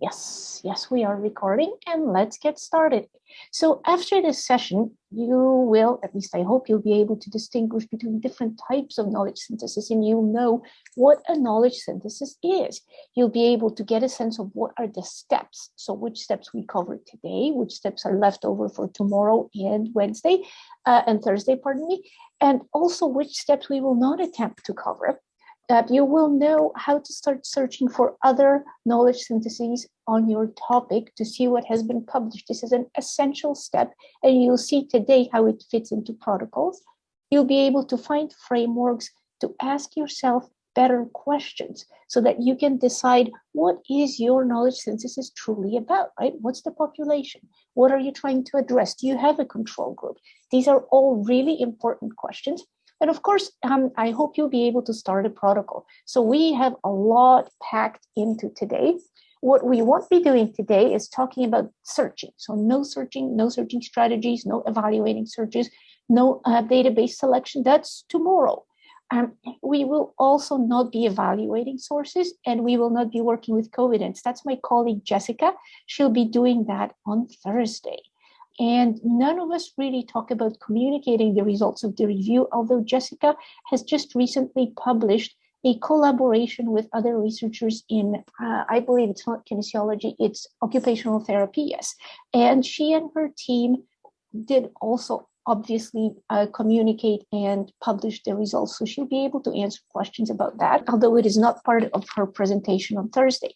Yes, yes, we are recording and let's get started. So after this session, you will, at least I hope you'll be able to distinguish between different types of knowledge synthesis and you'll know what a knowledge synthesis is. You'll be able to get a sense of what are the steps. So which steps we covered today, which steps are left over for tomorrow and Wednesday uh, and Thursday, pardon me, and also which steps we will not attempt to cover that you will know how to start searching for other knowledge syntheses on your topic to see what has been published. This is an essential step, and you'll see today how it fits into protocols. You'll be able to find frameworks to ask yourself better questions so that you can decide what is your knowledge synthesis truly about, right? What's the population? What are you trying to address? Do you have a control group? These are all really important questions and of course, um, I hope you'll be able to start a protocol. So we have a lot packed into today. What we won't be doing today is talking about searching. So no searching, no searching strategies, no evaluating searches, no uh, database selection. That's tomorrow. Um, we will also not be evaluating sources and we will not be working with Covidence. That's my colleague Jessica. She'll be doing that on Thursday. And none of us really talk about communicating the results of the review, although Jessica has just recently published a collaboration with other researchers in, uh, I believe it's not kinesiology, it's occupational therapy, yes. And she and her team did also obviously uh, communicate and publish the results. So she'll be able to answer questions about that, although it is not part of her presentation on Thursday.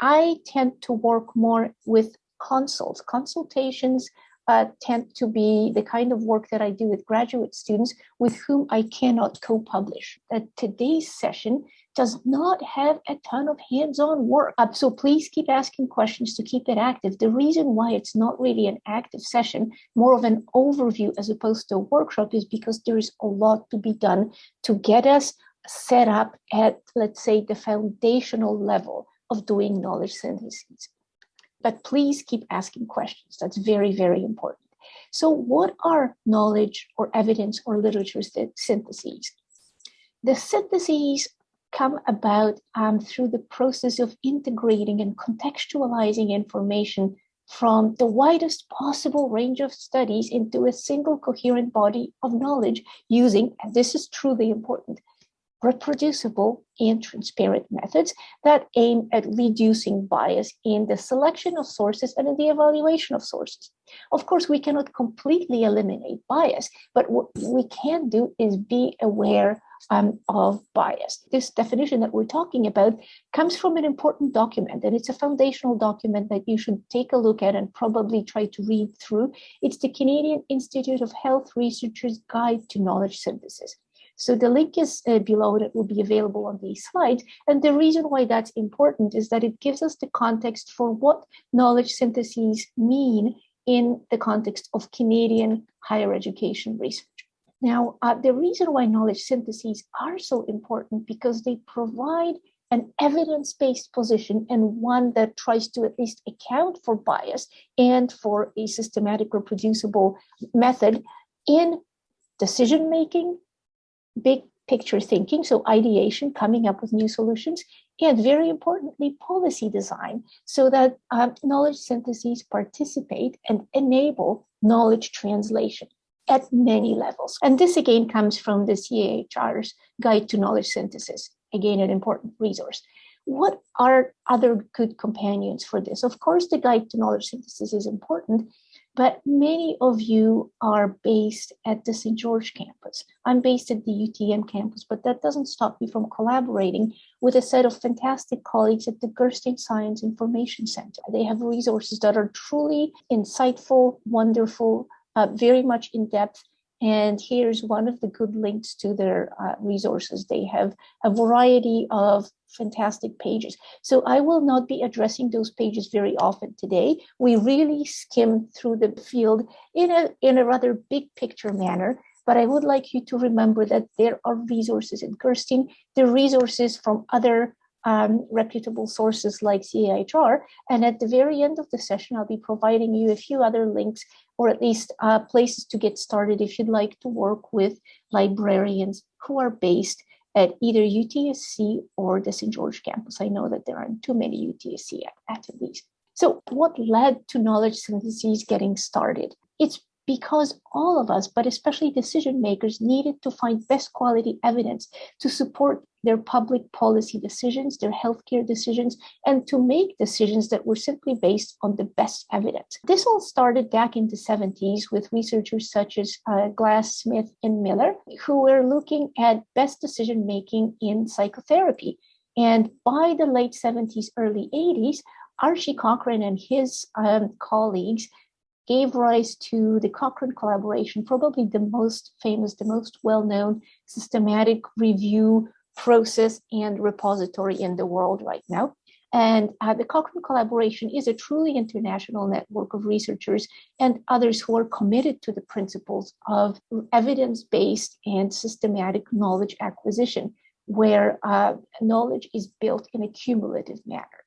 I tend to work more with consults, consultations uh, tend to be the kind of work that I do with graduate students with whom I cannot co-publish. That today's session does not have a ton of hands-on work. Uh, so please keep asking questions to keep it active. The reason why it's not really an active session, more of an overview as opposed to a workshop is because there is a lot to be done to get us set up at, let's say, the foundational level of doing knowledge synthesis but please keep asking questions. That's very, very important. So what are knowledge or evidence or literature syntheses? The syntheses come about um, through the process of integrating and contextualizing information from the widest possible range of studies into a single coherent body of knowledge using, and this is truly important, reproducible and transparent methods that aim at reducing bias in the selection of sources and in the evaluation of sources. Of course, we cannot completely eliminate bias, but what we can do is be aware um, of bias. This definition that we're talking about comes from an important document, and it's a foundational document that you should take a look at and probably try to read through. It's the Canadian Institute of Health Researchers Guide to Knowledge Synthesis. So the link is uh, below that will be available on these slides. And the reason why that's important is that it gives us the context for what knowledge syntheses mean in the context of Canadian higher education research. Now, uh, the reason why knowledge syntheses are so important because they provide an evidence-based position and one that tries to at least account for bias and for a systematic reproducible method in decision making big picture thinking, so ideation, coming up with new solutions, and very importantly, policy design, so that um, knowledge syntheses participate and enable knowledge translation at many levels. And this again comes from the CIHR's Guide to Knowledge Synthesis, again, an important resource. What are other good companions for this? Of course, the Guide to Knowledge Synthesis is important, but many of you are based at the St. George campus. I'm based at the UTM campus, but that doesn't stop me from collaborating with a set of fantastic colleagues at the Gerstein Science Information Center. They have resources that are truly insightful, wonderful, uh, very much in depth, and here's one of the good links to their uh, resources. They have a variety of fantastic pages. So I will not be addressing those pages very often today. We really skim through the field in a, in a rather big picture manner. But I would like you to remember that there are resources in Gerstein, the resources from other um, reputable sources like CIHR. And at the very end of the session, I'll be providing you a few other links or at least uh, places to get started if you'd like to work with librarians who are based at either UTSC or the St. George campus. I know that there aren't too many UTSC attendees. So what led to knowledge synthesis getting started? It's because all of us, but especially decision makers, needed to find best quality evidence to support their public policy decisions, their healthcare decisions, and to make decisions that were simply based on the best evidence. This all started back in the 70s with researchers such as uh, Glass, Smith, and Miller, who were looking at best decision making in psychotherapy. And by the late 70s, early 80s, Archie Cochrane and his um, colleagues gave rise to the Cochrane collaboration, probably the most famous, the most well-known systematic review process and repository in the world right now. And uh, the Cochrane collaboration is a truly international network of researchers and others who are committed to the principles of evidence-based and systematic knowledge acquisition, where uh, knowledge is built in a cumulative manner.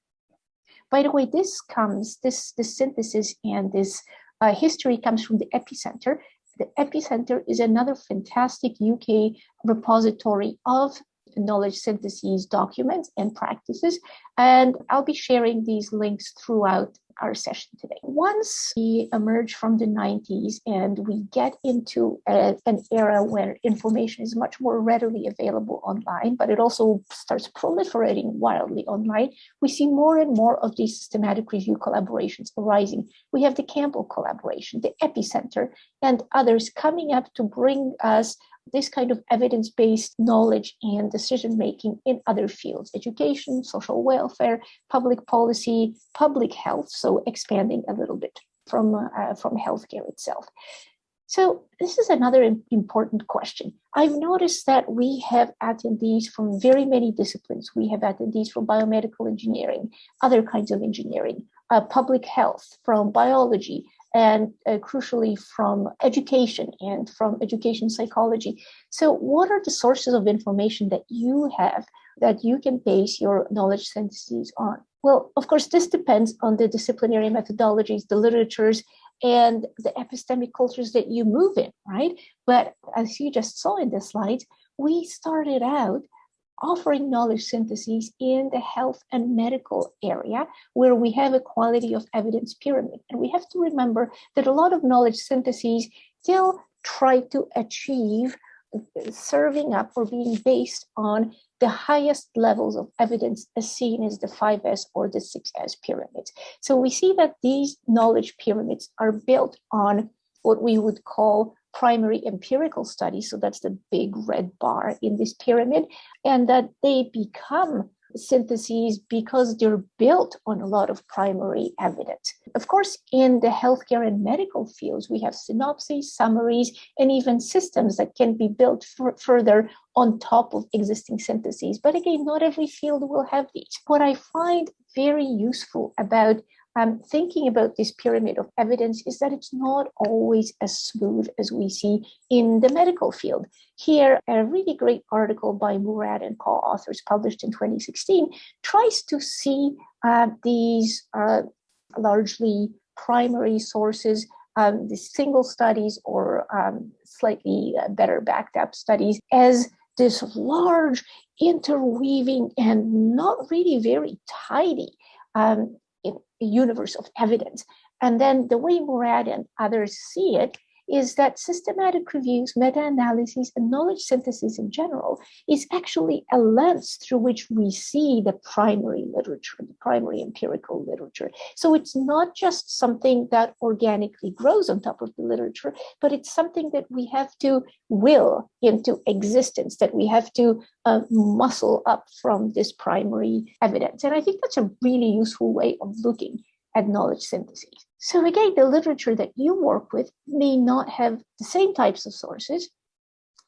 By the way, this comes, this, this synthesis and this uh, history comes from the EPPI-Centre. The EPPI-Centre is another fantastic UK repository of knowledge syntheses documents and practices. And I'll be sharing these links throughout our session today. Once we emerge from the 90s and we get into a, an era where information is much more readily available online, but it also starts proliferating wildly online, we see more and more of these systematic review collaborations arising. We have the Campbell collaboration, the EPPI-Centre, and others coming up to bring us this kind of evidence-based knowledge and decision-making in other fields, education, social welfare, public policy, public health, so expanding a little bit from, uh, from healthcare itself. So this is another important question. I've noticed that we have attendees from very many disciplines. We have attendees from biomedical engineering, other kinds of engineering, uh, public health, from biology, and uh, crucially from education and from education psychology. So what are the sources of information that you have that you can base your knowledge syntheses on? Well, of course, this depends on the disciplinary methodologies, the literatures, and the epistemic cultures that you move in, right? But as you just saw in the slides, we started out offering knowledge syntheses in the health and medical area where we have a quality of evidence pyramid. And we have to remember that a lot of knowledge syntheses still try to achieve serving up or being based on the highest levels of evidence as seen as the 5S or the 6S pyramids. So we see that these knowledge pyramids are built on what we would call primary empirical studies, so that's the big red bar in this pyramid, and that they become syntheses because they're built on a lot of primary evidence. Of course, in the healthcare and medical fields, we have synopses, summaries, and even systems that can be built further on top of existing syntheses. But again, not every field will have these. What I find very useful about um, thinking about this pyramid of evidence is that it's not always as smooth as we see in the medical field. Here, a really great article by Murad and co-authors published in 2016 tries to see uh, these uh, largely primary sources, um, the single studies or um, slightly uh, better backed up studies as this large interweaving and not really very tidy um, universe of evidence. And then the way Murad and others see it is that systematic reviews, meta-analyses, and knowledge synthesis in general is actually a lens through which we see the primary literature, the primary empirical literature. So it's not just something that organically grows on top of the literature, but it's something that we have to will into existence, that we have to uh, muscle up from this primary evidence. And I think that's a really useful way of looking at knowledge synthesis. So again, the literature that you work with may not have the same types of sources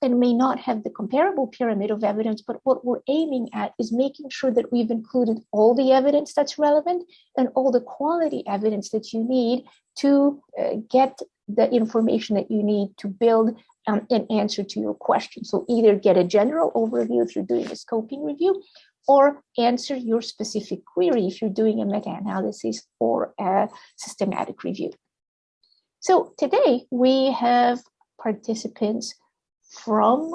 and may not have the comparable pyramid of evidence, but what we're aiming at is making sure that we've included all the evidence that's relevant and all the quality evidence that you need to uh, get the information that you need to build um, an answer to your question. So either get a general overview if you're doing a scoping review, or answer your specific query if you're doing a meta-analysis or a systematic review. So today we have participants from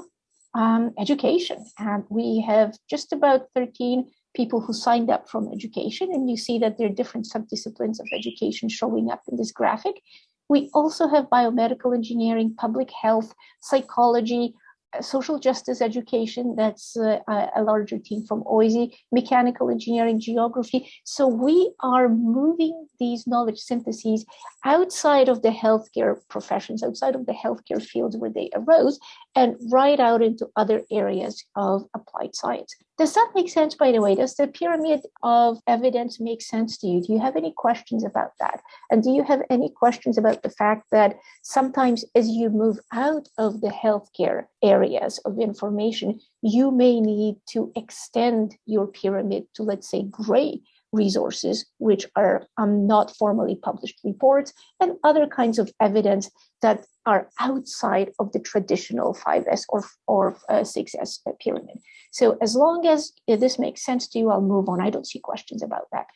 um, education. And we have just about 13 people who signed up from education. And you see that there are different subdisciplines of education showing up in this graphic. We also have biomedical engineering, public health, psychology, social justice education, that's uh, a larger team from OISE, mechanical engineering, geography. So we are moving these knowledge syntheses outside of the healthcare professions, outside of the healthcare fields where they arose, and right out into other areas of applied science. Does that make sense, by the way? Does the pyramid of evidence make sense to you? Do you have any questions about that? And do you have any questions about the fact that sometimes as you move out of the healthcare areas of information, you may need to extend your pyramid to, let's say, gray resources, which are um, not formally published reports, and other kinds of evidence that are outside of the traditional 5S or, or uh, 6S pyramid. So as long as this makes sense to you, I'll move on. I don't see questions about that.